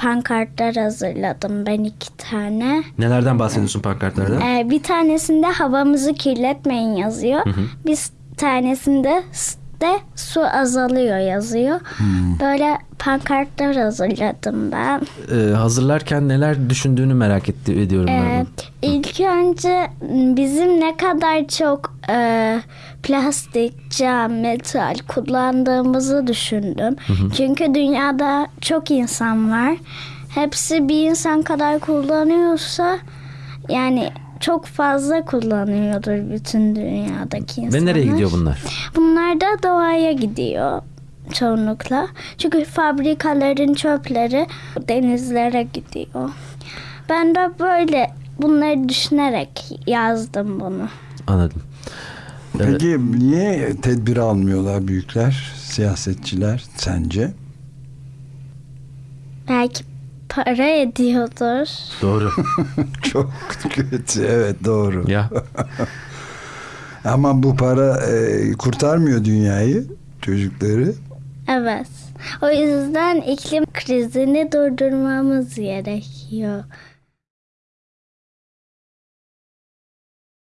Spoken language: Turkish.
pankartlar hazırladım ben iki tane. Nelerden bahsediyorsun pankartlarda? Ee, bir tanesinde havamızı kirletmeyin yazıyor. Bir tanesinde de su azalıyor yazıyor. Böyle pankartlar hazırladım ben. Ee, hazırlarken neler düşündüğünü merak etti, ediyorum ben. Ee, ilk önce bizim ne kadar çok e, plastik, cam, metal kullandığımızı düşündüm. Çünkü dünyada çok insan var. Hepsi bir insan kadar kullanıyorsa yani çok fazla kullanıyordur bütün dünyadaki insanlar. Ve nereye gidiyor bunlar? Bunlar da doğaya gidiyor çoğunlukla. Çünkü fabrikaların çöpleri denizlere gidiyor. Ben de böyle bunları düşünerek yazdım bunu. Anladım. Peki niye tedbir almıyorlar büyükler, siyasetçiler sence? Belki para ediyordur. Doğru. Çok kötü. Evet doğru. ya Ama bu para e, kurtarmıyor dünyayı, çocukları. Evet. O yüzden iklim krizini durdurmamız gerekiyor.